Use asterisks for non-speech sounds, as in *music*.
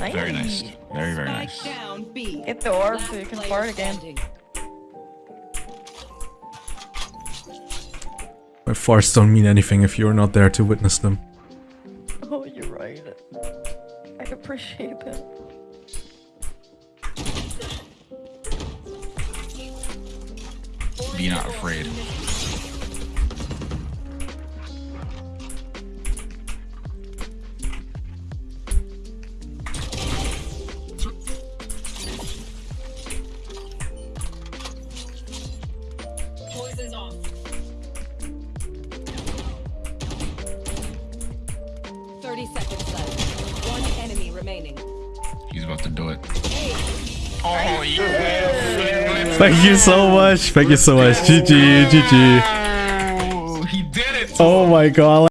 Nice. Very nice. Very, very nice. down Get the orb so you can player fart again. My farts don't mean anything if you're not there to witness them. *laughs* Oh, you're right. I appreciate that. Be not afraid. Poison's off. Thirty seconds left. One enemy remaining. He's about to do it. Oh, yeah. Thank you so much. Thank you so much. GG, GG. Oh, he did it. Oh my god.